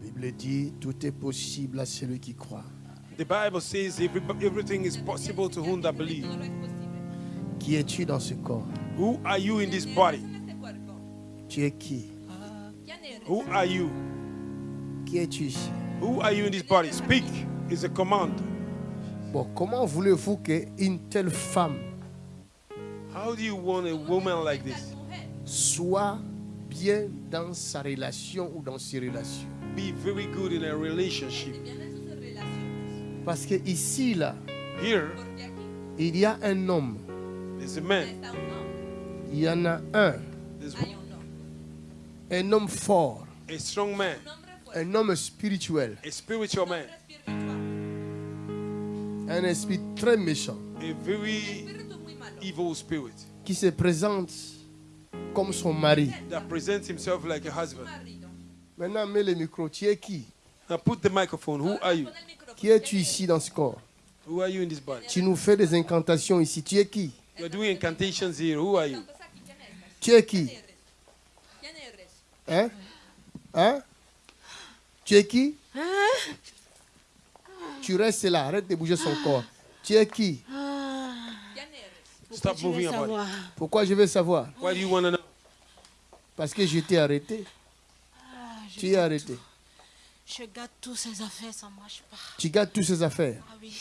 Bible dit tout est possible à celui qui croit. The Bible says every, everything is possible to whom that believe. Qui es-tu dans ce corps? Who are you in this body? Tu es qui? Who are you? Qui es-tu ici? Who are you in this body? Speak is a command. Bon, comment voulez-vous qu'une telle femme How do you want a woman like this? soit bien dans sa relation ou dans ses relations? Be very good in a relationship. Parce que ici, là, Here, il y a un homme. there's a man. Il y en a un. There's Un homme fort. a strong man. Un homme spirituel. A spiritual man. Un esprit très méchant. A very evil spirit Qui se présente comme son mari. that presents himself like a husband. Maintenant, mets le micro. Tu es qui? Now put the microphone. Who are you? Qui es-tu ici dans ce corps? Who are you in this body? Tu nous fais des incantations ici. Tu es qui? You're doing incantations here. Who are you? Tu es qui? Hein? Hein? Tu es qui? Tu restes là. Arrête de bouger son corps. Tu es qui? Stop moving body. Pourquoi je veux savoir? Why do you want to know? Parce que je t'ai arrêté. Tu es arrêté. Je garde tous ces affaires, ça ne marche pas. Tu gardes toutes ces affaires. Ah oui.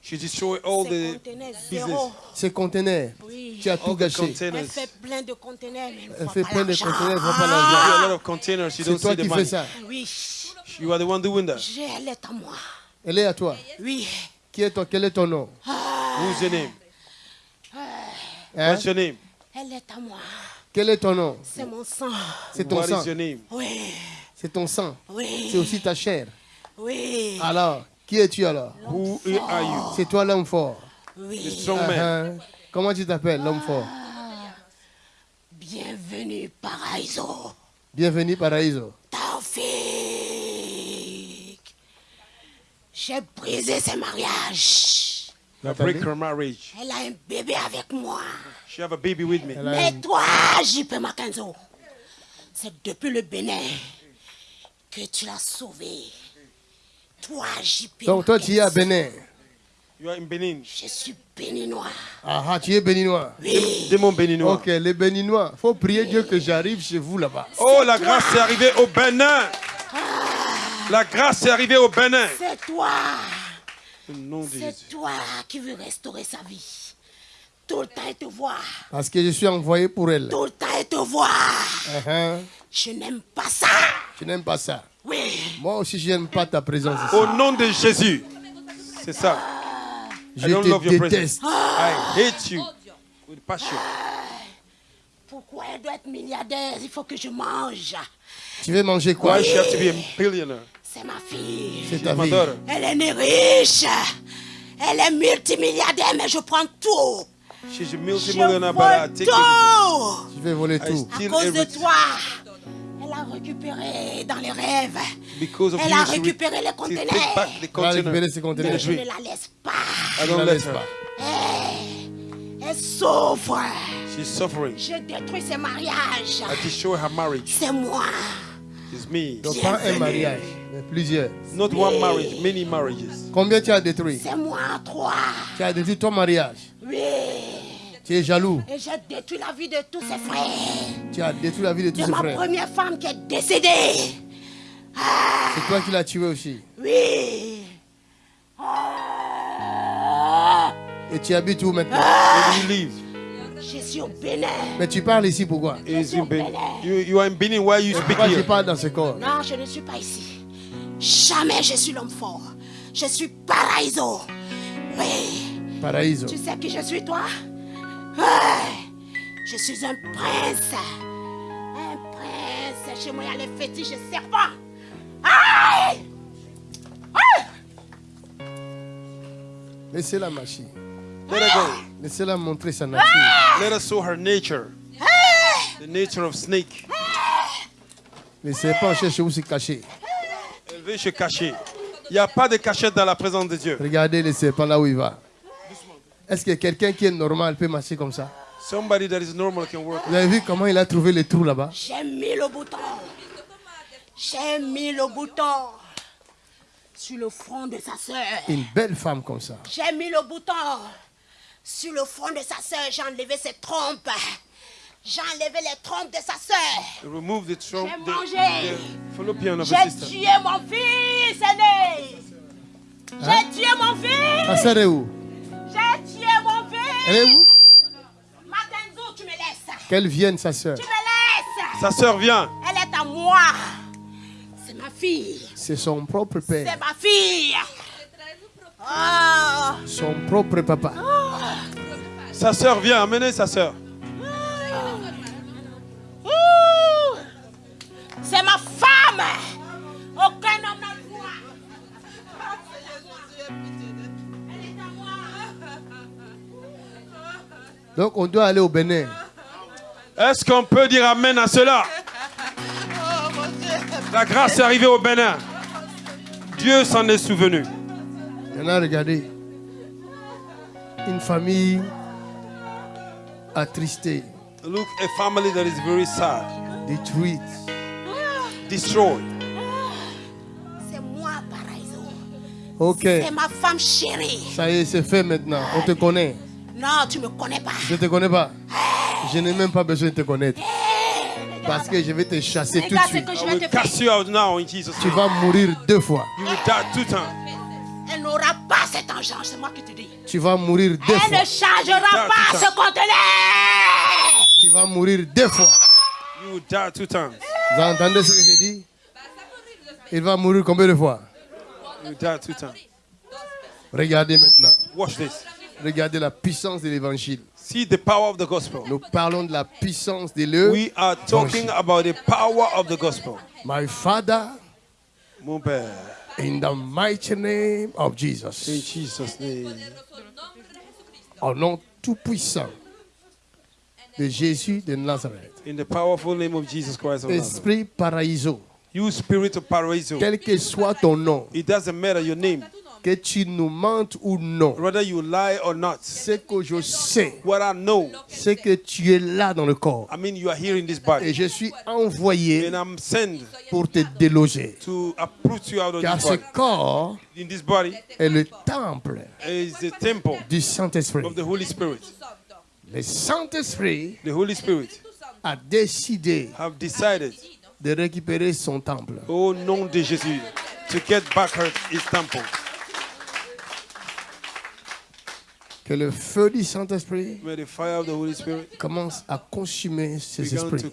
She destroyed all Ces the conteneurs, business. zéro. Ces conteneurs. Oui. Tu as tout all the gâché. Elle containers. fait plein de conteneurs, elle fait plein de conteneurs, elle voit pas You l'argent. have a lot of containers. You C'est toi qui fais ça. Oui. You are the one doing that. Elle est à moi. Elle est à toi. Oui. Qui est ton, quel est ton nom? Who's your name? Hein? What's your name? Elle est à moi. Quel est ton nom? C'est mon sang. C'est ton What sang. is your name? Oui. C'est ton sang. Oui. C'est aussi ta chair. Oui. Alors, qui es-tu alors? Who are you? C'est toi l'homme fort. The Oui. strong man. Uh-huh. Comment tu t'appelles, l'homme fort? Bienvenue, Paraiso. Bienvenue, Paraïso. Taufik. J'ai brisé ses mariages. I break her marriage. Elle a un bébé avec moi. She have a baby with me. Mais toi, JP Makenzo, c'est depuis le Bénin que tu l'as sauvé. Toi, JP Donc, toi, tu es à Bénin. You are in Benin. Je suis béninois. Ah, ah, tu es béninois. Oui. Démon béninois. Ok, les béninois. faut prier Dieu que j'arrive chez vous là-bas. Oh, la grâce est arrivée au Bénin. La grâce est arrivée au Bénin. C'est toi. C'est toi qui veux restaurer sa vie. Tout le temps, elle te voit. Parce que je suis envoyé pour elle. Tout le temps, elle te voit. Uh-huh. Je n'aime pas ça. Tu n'aimes pas ça. Oui. Moi aussi, je n'aime pas ta présence ici. Au nom de Jésus. C'est ça. Je I don't love te your déteste. presence. I hate you with passion. Pourquoi elle doit être milliardaire? Il faut que je mange. Tu veux manger quoi? Why she have to be a billionaire? C'est ma fille. C'est ta daughter. Elle est née riche. Elle est multimilliardaire, mais je prends tout. She's a Je but I take tout. Tu veux voler tout. À cause de toi, elle a récupéré dans les rêves. Because of Elle a récupéré les conteneurs. Elle a récupéré ses conteneurs. je ne la laisse pas. Ne la laisse pas. Elle souffre. She's suffering. J'ai détruit ses mariages. I destroy her marriage. C'est moi. It's me. Donc, pas un mariage, mais plusieurs. Not one marriage, many marriages. Combien tu as détruit? C'est moi, trois. Tu as détruit ton mariage. Oui. Tu es jaloux. Et j'ai détruit la vie de tous ses frères. Tu as détruit la vie de tous De ses ma frères. première femme qui est décédée. C'est toi qui l'as tué aussi. Oui. Ah. Et tu habites où maintenant? Where live? Je suis au Bénin. Mais tu parles ici pourquoi? Is in Benin. You, you are in Benin. Why you speak Pourquoi tu parles dans ce corps? Non, je ne suis pas ici. Jamais je suis l'homme fort. Je suis Paraiso. Oui. Paraïso. Tu sais qui je suis, toi? Je suis un prince. Un prince. Chez moi, il y a les fétiches serpents. Aïe Aïe Laissez-la marcher. Let her go. Laissez-la montrer sa nature. Let us show her nature. The nature of snake. Les serpents cherchent où se cacher. Elle veut se cacher. Il n'y a pas de cachette dans la présence de Dieu. Regardez les serpents là où il va. Est-ce que quelqu'un qui est normal peut marcher comme ça? Somebody that is normal can work. Vous avez vu comment il a trouvé les trous là-bas? J'ai mis le bouton. J'ai mis le bouton sur le front de sa soeur. Une belle femme comme ça. J'ai mis le bouton sur le front de sa soeur. J'ai enlevé ses trompes. J'ai enlevé les trompes de sa soeur. Remove the trump, J'ai mangé. J'ai tué mon fils aîné. J'ai tué mon fils. Ta sœur est où? Elle est fils. où Matenzo, tu me laisses. Qu'elle vienne, sa sœur. Tu me laisses. Sa sœur vient. Elle est à moi. C'est ma fille. C'est son propre C'est père, ma fille. Oh. son propre papa. Sa sœur vient. Amenez sa sœur. Ouh. C'est ma femme. Donc on doit aller au Bénin. Est-ce qu'on peut dire Amen à cela? La grâce est arrivée au Bénin. Dieu s'en est souvenu. Maintenant, regardez. Une famille attristée, Look, a family that is very sad, détruite. destroyed. C'est moi, Paraiso. Ok, C'est ma femme chérie. ça y est, c'est fait maintenant. On te connaît. Non, tu me connais pas. Je ne te connais pas. Je n'ai même pas besoin de te connaître. Parce que je vais te chasser tout de suite. que je vais te faire. cast you out now in Jesus' Tu vas mourir deux fois. You will die two times. Elle n'aura pas cet engeance, c'est moi qui te dis. Tu vas mourir deux Elle fois. ne changera Ah, pas ce conteneur. Tu vas mourir deux fois. You will die two times. Vous entendez ce que j'ai dit? Il va mourir combien de fois? You will die two times. Regardez maintenant. Watch this. Regardez la puissance de l'évangile. See the power of the gospel. Nous parlons de la puissance de l'œuvre. We are talking about the power of the gospel. My Father, Mon Père, in the mighty name of in Jesus, Jesus' name. au nom tout-puissant de Jésus de Nazareth, In the powerful name of Jesus Christ of Nazareth. Esprit Paraiso, You spirit of paraiso. quel que soit ton nom, It doesn't matter your name. Que tu nous mentes ou non, Whether you lie or not. ce que je sais, What I know, c'est que tu es là dans le corps. I mean you are here in this Et body. je suis envoyé And I'm sent pour te déloger. to uproot you out of Car this ce body. corps In this body est le temple is the temple du Saint-Esprit. of the Holy Spirit. Le Saint-Esprit The Holy Spirit a décidé have decided, de récupérer son temple. au nom de Jésus, to get back her, his temple. Que le feu du Saint-Esprit commence à consumer ces esprits.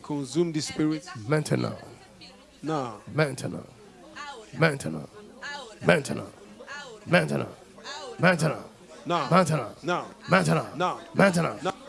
Maintenant, maintenant, maintenant, maintenant, maintenant, maintenant, maintenant, maintenant, Now. maintenant.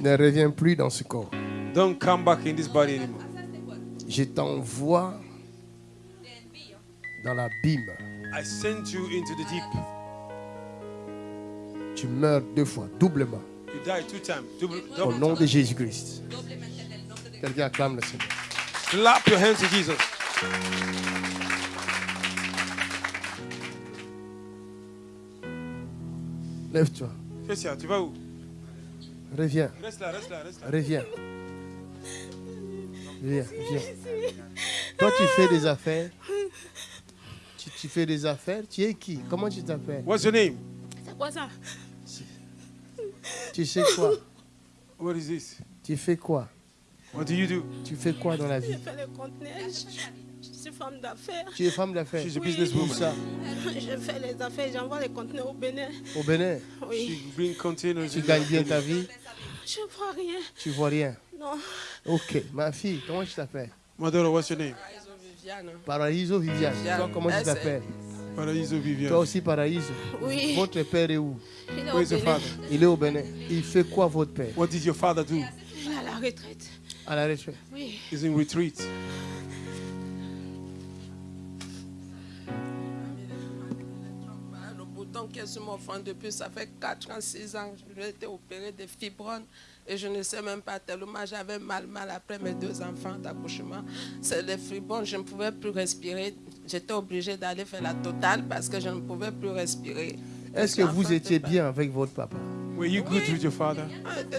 Ne reviens plus dans ce corps. Don't come back in this body anymore. Je t'envoie dans l'abîme. I sent you into the deep. Tu meurs deux fois, doublement, You die two times. Double, au double nom time. de Jésus-Christ. Quelqu'un acclame le Seigneur. Clap your hands to Jesus. Lève-toi, Christian, tu vas où? Reviens, Reste là, reste là, reste là. reviens. Viens, viens. Toi, tu fais des affaires. Tu, tu fais des affaires. Tu es qui? Comment tu t'appelles? What's your name? C'est quoi ça? Tu sais quoi? What is this? Tu fais quoi? What do you do? Tu fais quoi dans la Je vie fais les conteneurs. Je, je suis femme d'affaires. Tu es femme d'affaires. She's a Où businesswoman. ça Je fais les affaires. J'envoie les conteneurs au Bénin. Au Bénin. Oui. She bring containers. Tu gagnes bien ta vie Je vois rien. Tu vois rien. Non. Ok, ma fille, comment tu t'appelles? Daughter, what's your name? Paraiso Viviane. Toi, comment tu t'appelles? Paraiso Vivian. Toi aussi, Paraiso. Oui. Votre père est où? Il est Where au is your Bénin. father? Il est au Bénin. Il fait quoi, votre père? What did your father do? Il est à la retraite. À la retraite. Oui. He's in retreat. Sur mon front depuis, ça fait 4 ans, 6 ans. J'ai été opéré de fibromes et je ne sais même pas tellement. J'avais mal, mal après mes deux enfants d'accouchement. C'est les fibromes, je ne pouvais plus respirer. J'étais obligée d'aller faire la totale parce que je ne pouvais plus respirer. Est-ce que vous étiez bien avec votre papa? Were you good with your father?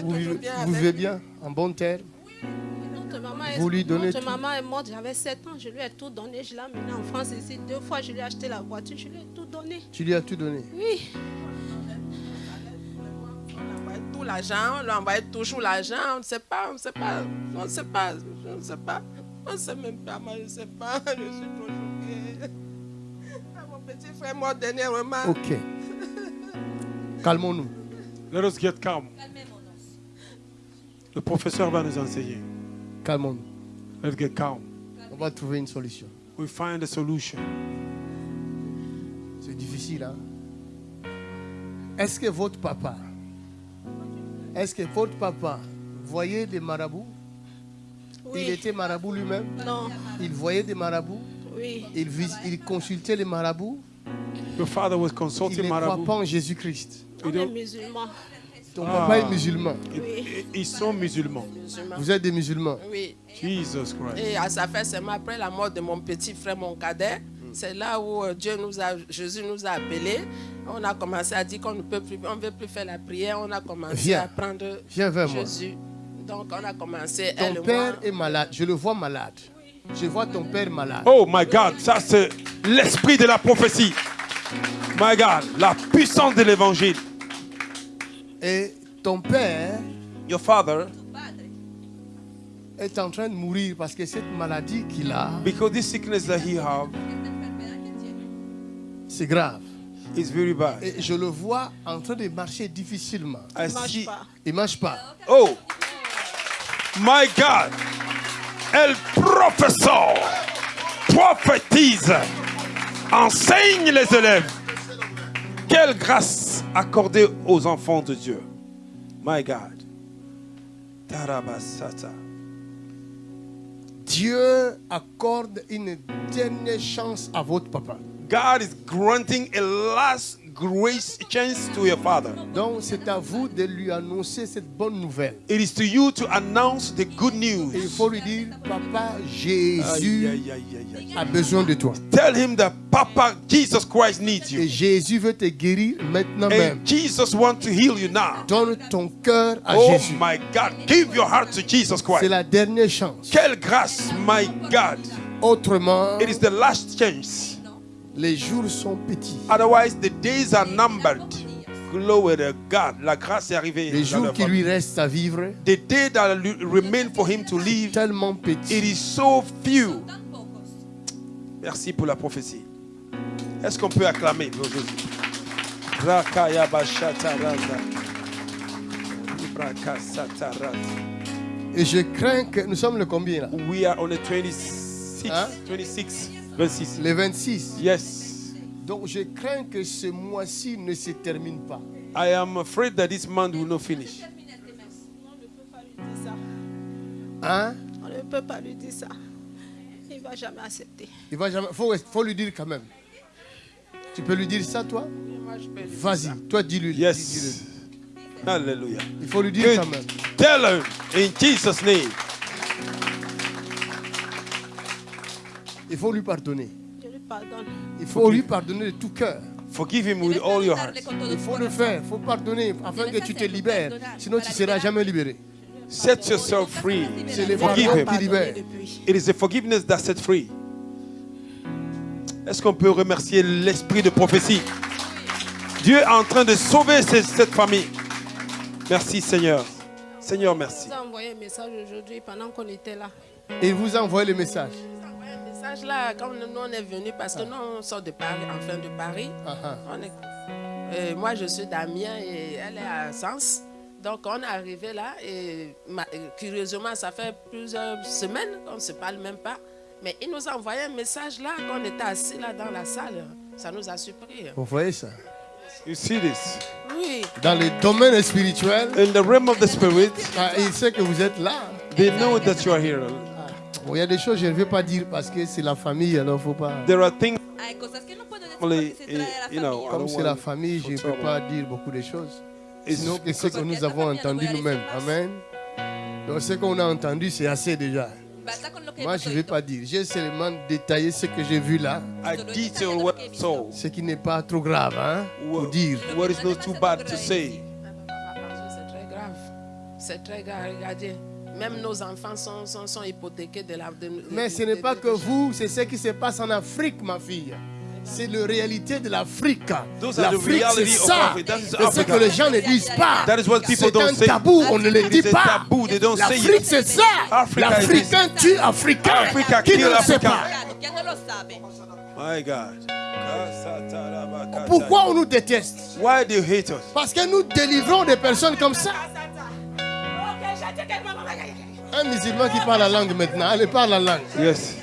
Vous bien vous vivez bien, en bon terme Notre maman, est, Vous lui donnez notre tout. maman est morte, j'avais 7 ans, je lui ai tout donné. Je l'ai amenée en France ici. Deux fois, je lui ai acheté la voiture, je lui ai tout donné. Tu lui as tout donné? Oui. On envoyait tout l'argent, on lui envoyait toujours l'argent, on ne sait pas, on ne sait pas, on ne sait pas, on ne sait pas, on ne sait même pas, moi je ne sais pas, je suis trop choquée. Ah, Mon petit frère mort dernièrement. Ok. Calmons-nous. Let us get calm. Le professeur va nous enseigner. Calmons-nous. Let's get calm. On va trouver une solution. We find a solution. C'est difficile, hein? Est-ce que votre papa, est-ce que votre papa voyait des marabouts? Il était marabout lui-même? Non. Il voyait des marabouts? Oui. il, vis- il consultait les marabouts? Your father was Il consulting ne croit pas en Jésus-Christ. On est musulmans. Ton Ah. papa est musulman. Oui. Ils sont musulmans. Musulman. Vous êtes des musulmans. Oui. Jesus Christ. Et à sa fait seulement après la mort de mon petit frère, mon cadet, c'est là où euh, Dieu nous a, Jésus nous a appelés. On a commencé à dire qu'on ne peut plus, on veut plus faire la prière. On a commencé Viens. à prendre Viens vers moi. Jésus. Donc on a commencé, elle Ton père moi. est malade. Je le vois malade. Je vois ton père malade. Oh my God, ça c'est l'esprit de la prophétie. My God, la puissance de l'évangile. Et ton père Your father, est en train de mourir parce que cette maladie qu'il a, because this sickness that he have c'est grave. is very bad. Et je le vois en train de marcher difficilement. I Ne see. pas. Il ne marche pas. Oh, my God, elle professeur, prophétise, enseigne les élèves. Quelle grâce accordée aux enfants de Dieu. My God. Tarabasata. Dieu accorde une dernière chance à votre papa. God is granting a last grace chance to your father. Donc c'est à vous de lui annoncer cette bonne nouvelle. It is to you to announce the good Et il news. faut lui dire, papa, Jésus aïe, aïe, aïe, aïe. a besoin de toi. Tell him that Papa Jesus Christ needs Et you. Jésus veut te guérir maintenant même. Jesus wants to heal you now. Donne ton cœur à Oh Jésus. my God, give your heart to Jesus C'est Christ. la dernière chance. Quelle grâce, my God. Autrement, It is the last chance. Les jours sont petits. Otherwise, the days are numbered. Glory to God. La grâce est arrivée. Les jours qui lui restent à vivre, The day that remain for him to live, tellement it petits. is so few. Merci pour la prophétie. Est-ce qu'on peut acclamer? Et je crains que nous sommes le combien là? We are on the 26, Hein? 26, 26. Le 26. Yes. Donc je crains que ce mois-ci ne se termine pas. I am afraid that this month will not finish. On ne peut pas lui dire ça. Hein? On ne peut pas lui dire ça. Il ne va jamais accepter. Il va jamais. Faut, faut lui dire quand même. Tu peux lui dire ça, toi? Vas-y, toi dis-lui. Yes. dis-le. Hallelujah. Il faut lui dire Good. quand même. Tell him in Jesus' name. Il faut lui pardonner. Je lui pardonne. Il faut lui pardonner de tout cœur. Forgive him with all your heart. Il faut le faire, il faut pardonner afin que tu te libères. Sinon, tu ne seras jamais libéré. Set yourself free. C'est le Forgive him. qui libère. depuis. It is the forgiveness that set free. Est-ce qu'on peut remercier l'esprit de prophétie? Dieu est en train de sauver ce- cette famille. Merci Seigneur. Seigneur, merci. Il nous a envoyé un message aujourd'hui pendant qu'on était là. Et il vous a envoyé le message. Il nous a envoyé un message là, quand nous on est venus, parce que nous on sort de Paris, enfin de Paris. Ah, ah. On est- euh, moi je suis d'Amiens et elle est à Sens. Donc on est arrivé là et ma- euh, curieusement ça fait plusieurs semaines qu'on ne se parle même pas. Mais il nous a envoyé un message là quand on était assis là dans la salle. Ça nous a surpris. Vous voyez ça? You see this? Oui, Dans le domaine spirituel, In the realm of the spirit, ah, il sait que vous êtes là. they know that you are here. Bon, il y a des choses que je ne vais pas dire parce que c'est la famille, alors faut pas. There are things Comme c'est la famille, je ne peux pas dire beaucoup de choses. It's Sinon, que ce que nous avons entendu nous-mêmes. Amen. Donc, ce qu'on a entendu, c'est assez déjà. Moi, je ne vais pas dire. J'ai seulement détaillé ce que j'ai vu là. I detail what I saw. Ce qui n'est pas trop grave, hein, pour What, dire. what is not too bad to say. C'est très grave. C'est très grave. Regardez, même nos enfants sont, sont, sont hypothéqués de la. de- de- Mais ce n'est pas de- que vous, c'est ce qui se passe en Afrique, ma fille. C'est la réalité de l'Afrique. Those are the L'Afrique, c'est ça. Africa. That is C'est ce que les gens ne disent pas. C'est don't un say. tabou, on ne le dit pas. taboo. They don't say L'Afrique, it. c'est ça. L'Africain tue Africain. Africa Qui kill ne le sait Africa. pas? My God. Pourquoi on nous déteste? Why do you hate us? Parce que nous délivrons des personnes comme ça. Un musulman qui parle la langue maintenant, allez, parle la langue. Yes.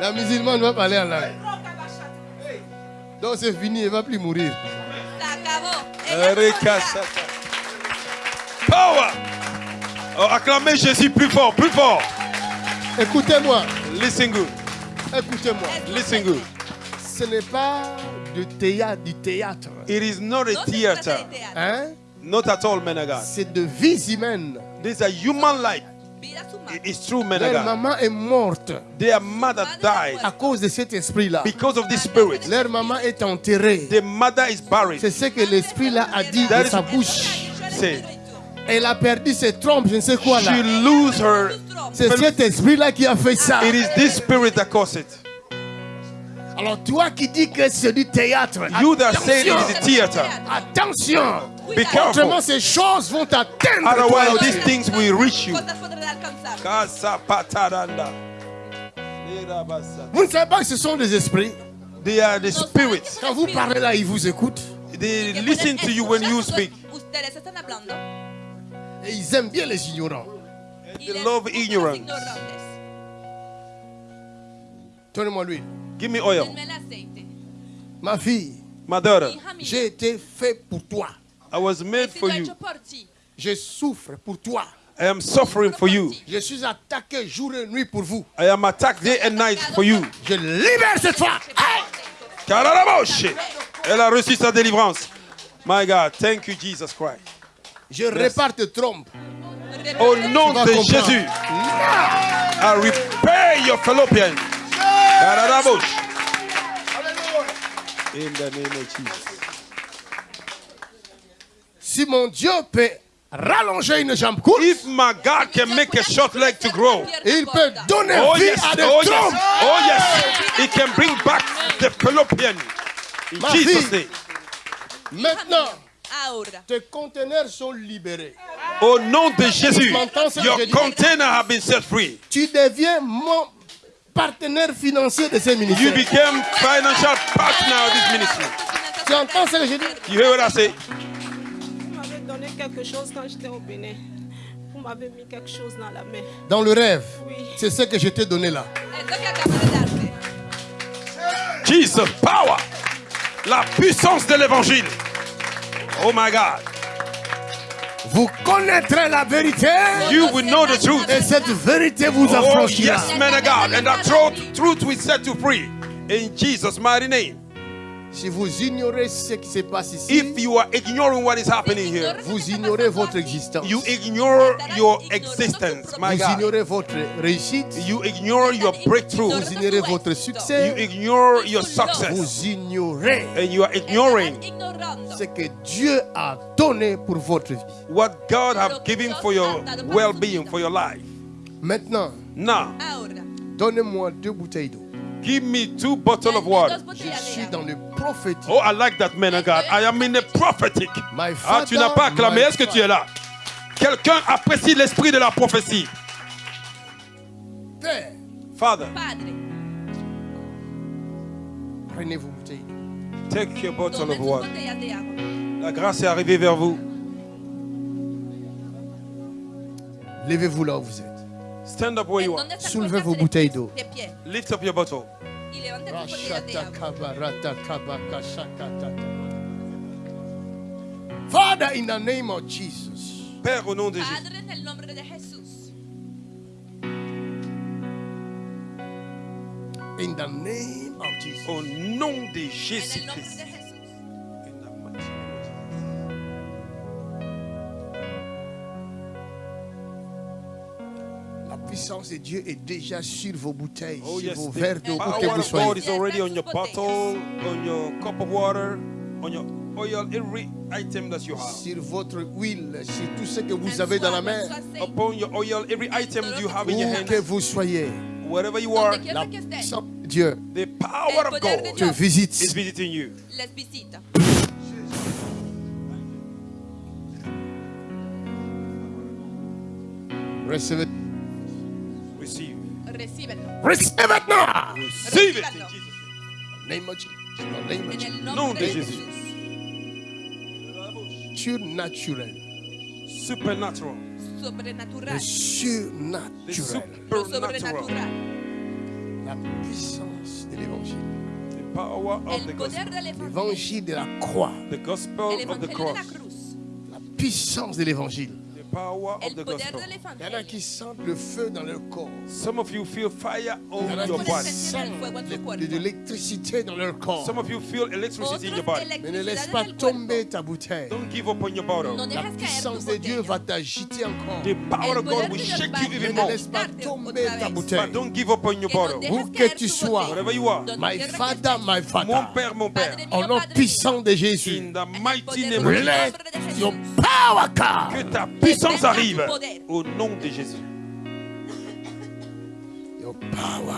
La musulmane va parler en langue. Donc c'est fini, elle ne va plus mourir. Power. Oh, acclamez Jésus plus fort, plus fort. Écoutez-moi, Listen good. écoutez-moi. Listen good. Ce n'est pas du théâtre, du théâtre. It is not a theater. Hein? Not at all, men. C'est de vies humaines. This is a human life. Vidas humanas. It is true, men Leur maman est morte Their mother died à cause de cet esprit-là. because of this spirit. Leur maman est enterrée. The mother is buried. C'est ce que l'esprit-là a dit That de is- sa bouche. Say, Elle a perdu ses trompes, je ne sais quoi là. she lose her. C'est cet esprit-là qui a fait ça. It is this spirit that caused it. Alors toi qui dis que c'est du théâtre, You that say it is a theater. attention. Be careful. Autrement, ces choses vont t'atteindre. Otherwise, these things will reach you. Vous ne savez pas que ce sont des esprits. They are the spirits. Quand vous parlez là, ils vous écoutent. They listen to you when you speak. Et ils aiment bien les ignorants. They love ignorance. Donnez-moi l'huile. Give me oil. Ma fille, j'ai été fait pour toi. I was made for you. Je souffre pour toi. I am suffering for you. Je suis attaqué jour et nuit pour vous. I am attacked day and night for you. Je libère cette fois. Hey! Elle a reçu sa délivrance. My God, thank you, Jesus Christ. Je répare tes trompes. Au nom de. Jésus, I repair your fallopian. In the name of Jesus. Si mon Dieu peut rallonger une jambe courte, If my God can make a short leg to grow, il peut donner oh vie yes, à des oh yes, trompes. oh yes, He can bring back the fallopian. In Ma Jesus' fille. name. Maintenant, Ahora. tes conteneurs sont libérés. Au nom de Jésus, your container have been set free. Tu deviens mon partenaire financier de ce You ministère. became financial partner of this ministry. Tu entends ce que je dis? You hear what I say? Vous m'avez donné quelque chose quand j'étais au Bénin. Vous m'avez mis quelque chose dans la main. Dans le rêve, Oui. c'est ce que je t'ai donné là. Darte. Jesus, power. La puissance de l'évangile. Oh my God. Vous connaîtrez la vérité You will know the truth. et cette vérité vous Oh affranchira. yes, man of God. And that truth, truth will set you free. In Jesus' mighty name. Si vous ignorez ce qui se passe ici, If you are ignoring what is happening here, vous ignorez votre existence. you ignore your existence, my Vous God. ignorez votre réussite. You ignore your breakthrough. Vous ignorez votre You succès. ignore your success. Vous ignorez And you are ignoring ce que Dieu a donné pour votre vie. what God have given for your well-being, for your life. Maintenant, Now, donnez-moi deux bouteilles d'eau. Give me two bottles of water. Je suis dans le prophétique. Oh, I like that man of God. I am in the prophetic. My Ah, tu n'as pas father, acclamé. Est-ce que tu es là? Quelqu'un apprécie l'esprit de la prophétie? Père, Father, Padre, prenez vos bouteilles d'eau. take your bottle of water. agua. La grâce est arrivée vers vous. Levez-vous là où vous êtes. Stand up where you are. Soulevez vos bouteilles d'eau. Lift up your bottle. Father, in the name of Jesus. Père, au nom de Jésus. In the name of Jesus. Au nom de Jésus-Christ. Puissance de Dieu est déjà sur vos bouteilles, Oh sur yes, vos the verres d'eau où power que vous of God soyez. is already on your bottle, on your cup of water, on your oil, every item that you have. Sur votre huile, sur tout ce que vous avez dans la main. Upon your oil, every item you have in your Où que hand, vous soyez, wherever you are, la puissance de Dieu the power of God te visite. is visiting you. les visita. Recevez. Receive it now. Receive it now. Receive Nom de Jésus. Surnaturel. Supernatural. Sobrenatural. Le supernatural. La puissance de l'évangile. Power of the gospel. L'évangile de la croix. The gospel of the cross. La puissance de l'évangile. The power of the gospel. Il y en a qui sentent le feu dans leur corps. Some of you feel fire Il y a your body. sentent cuerpo. de, l'électricité dans leur corps. Some of you feel electricity in your body. Mais ne laisse pas tomber ta bouteille. Don't give up on your bottle. La puissance de Dieu va t'agiter encore. The power of God will shake you even Ne more. laisse pas tomber ta bouteille. But don't give up on your bottle. Où que tu sois. Wherever you are. My father, my Mon father. père, mon père. Au nom puissant de Jésus. In the mighty name of Jesus. Your power. Que ta puissance arrive au nom de Jésus. Your power.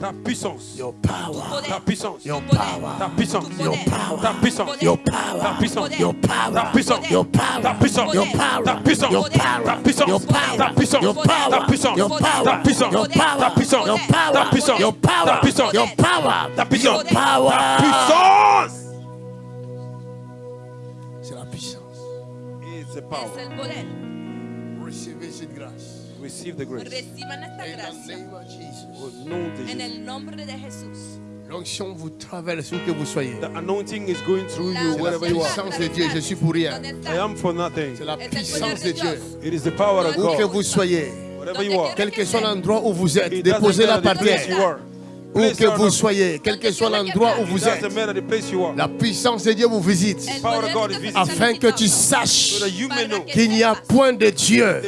Ta puissance. Your power. Ta puissance. Your power. Ta puissance. Tu poder. Ta puissance. Your power. Ta puissance. Your power. Ta puissance. Your power. Ta puissance. Your power. Ta puissance. Your power. Ta puissance. Your power. Ta puissance. Your power. Ta puissance. Your power. Ta puissance. Your power. Ta puissance. Your power. Ta puissance. Your power. Ta puissance. Your power. Ta puissance. Your power. Puissance. Is the Es power. el poder. Recevez cette grâce. Receive the grace. Reciban esta In the gracia. name of Jesus. Au nom de En Jésus. el nombre de Jesús. L'onction vous traverse où que vous soyez. The anointing is going through you C'est la wherever you are. puissance de Dieu. Je suis pour rien. ¿Dónde I am for nothing. C'est la puissance de Dieu. It is the power of Où que God. vous soyez. Wherever you are. Quel que soit l'endroit où vous êtes, déposez-la par terre où que vous soyez, quel que soit l'endroit où vous êtes, la puissance de Dieu vous visite. Afin que tu saches qu'il n'y a point de Dieu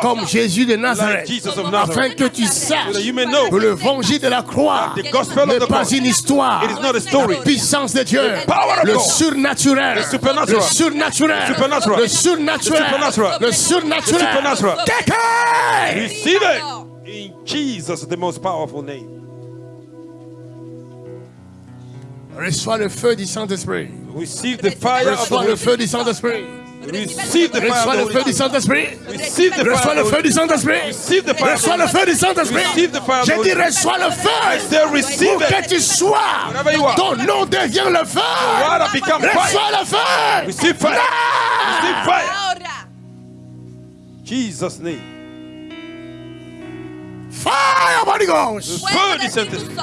comme Jésus de Nazareth, afin que tu saches que le l'évangile de la croix n'est pas une histoire, la puissance de Dieu, le surnaturel, le surnaturel, le surnaturel, le surnaturel. Take it! Receive it. In Jesus, the most powerful name. Reçois le feu du Saint-Esprit. Receive the fire Reçois le feu du Saint-Esprit. Receive the Reçois le feu du Saint-Esprit. Reçois le feu du Saint-Esprit. Reçois le feu du Saint-Esprit. J'ai dit reçois le feu. Où que tu sois, ton nom devient le feu. Reçois le feu. Jesus name. Fire, Holy Ghost. Feu du Saint-Esprit.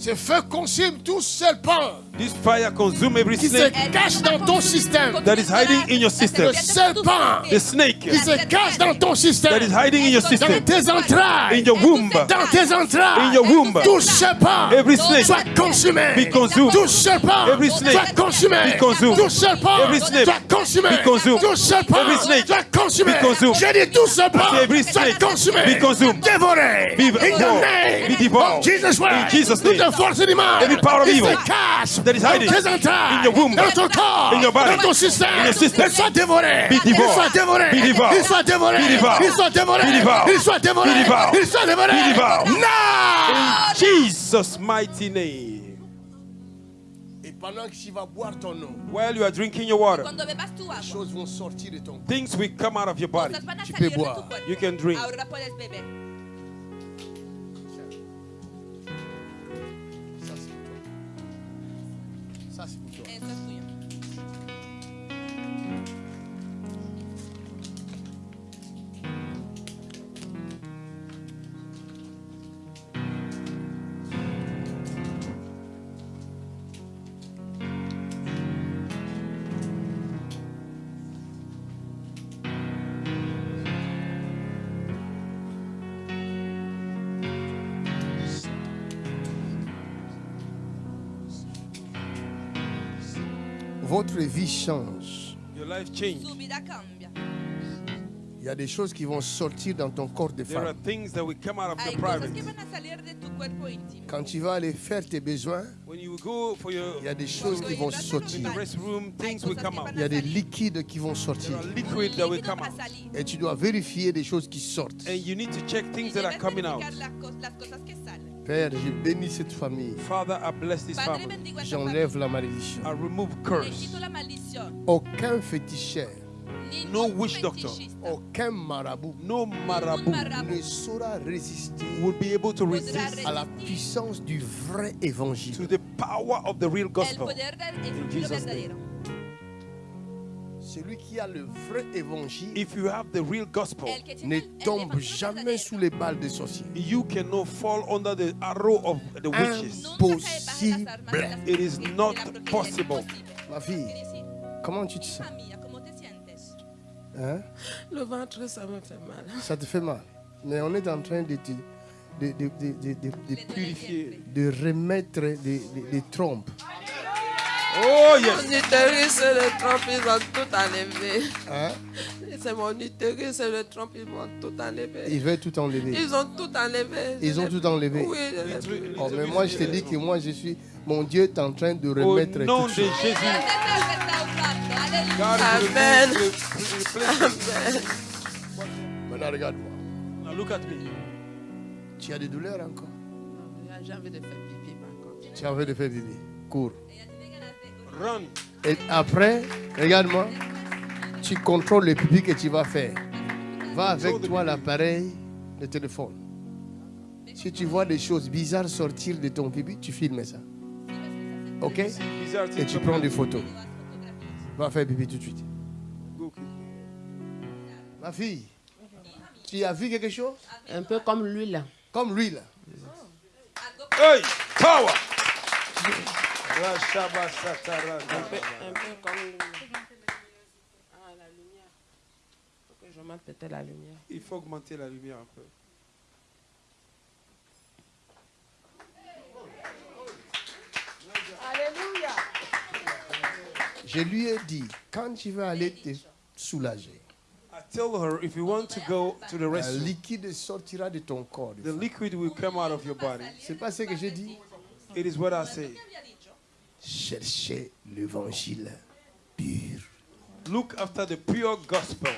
Ce feu consume tout serpent This fire consume every qui se snake cache dans ton système. that is hiding in your system. Le serpent The snake qui se cache dans ton that système. is hiding in your Dans system. tes entrailles. In your womb. Dans tes entrailles. In your womb. Tout serpent Every snake. soit consumé. Be consumed. Tout serpent Every snake. soit consumé. Be consumed. Tout serpent Every snake. soit consumé. Be consumed. Tout serpent Every snake. soit consumé. Be consumed. J'ai dit tout serpent Every soit snake. consumé. Be consumed. Dévoré. Be In the devoured. name Be devoured. of Jesus Christ. In Jesus' Toute name. force du mal Every power of qui evil se cache that is hiding dans tes entrailles, in your womb. dans ton corps, In your body. dans ton système, In your system. il soit dévoré. Be devoured. Il soit dévoré. Be devoured. Il soit dévoré. Be devoured. Il soit dévoré. Be devoured. Il soit dévoré. Be devoured. Il soit dévoré. Be devoured. Non. In Jesus' mighty name. Et pendant que tu vas boire ton eau, While you are drinking your water, Cuando bebas tu les agua, choses vont sortir de ton corps. things will come out of your body. cosas van a Tu salir peux de boire. tu cuerpo. You can drink. Vie change. Your life change. Il y a des choses qui vont sortir dans ton corps de There are femme. Quand tu vas aller faire tes besoins, When you go for your il y a des choses qui vont sortir. restroom, things will come out. Il y a des liquides qui vont sortir. Et tu dois vérifier des choses qui sortent. To. Père, je bénis cette famille. Father, I bless this Padre, family. J'enlève la malédiction. I remove curse. Aucun féticheur, No witch doctor. aucun marabout No marabout ne saura résister will be able to resist à la puissance du vrai to évangile. the power of the real el gospel. poder del In Jesus' verdadero. Celui qui a le vrai évangile If you have the real gospel, El que tiene ne tombe jamais sous les balles des sorciers. you cannot fall under the arrow of the witches. Imposible. It is not possible. Ma fille, comment tu te sens? Hija mía, ¿cómo te sientes? Hein? Le ventre, ça me fait mal. Ça te fait mal. Mais on est en train de, te- de, de, de, de, Purifier. de remettre des trompes. Oh Mon yes. utérus et le trompe, ils ont tout enlevé. Hein? C'est mon utérus et le trompe, ils m'ont tout enlevé. Ils veulent tout enlever. Ils ont tout enlevé. Ils ont tout enlevé. Oui, je. Oh, mais moi, je te dis que moi, je suis. Mon Dieu est en train de Au remettre nom tout de. Jésus, Amen. it. Maintenant, regarde-moi. Now look at me. Tu as des douleurs encore? J'ai envie de faire pipi par contre. Tu as envie de faire bébé. Cours. Run. Et après, regarde-moi. Tu contrôles le pipi que tu vas faire. Va avec toi l'appareil, le téléphone. Si tu vois des choses bizarres sortir de ton pipi, tu filmes ça. Ok? Et tu prends des photos. Va faire pipi tout de suite. Ma fille, tu as vu quelque chose? Un peu comme lui là. Comme lui là. Hey, power. Rashabasatara. Un peu, un peu comme lui. Ah, la lumière. faut que je mette peut-être la lumière. Il faut augmenter la lumière un peu. Je lui ai dit, quand tu vas aller te soulager, I tell her if you want to go to the restroom, liquide sortira de ton corps. the liquid will come out of your body. C'est pas ce que j'ai dit It is what I say. Cherchez l'évangile pur. Look after the pure gospel.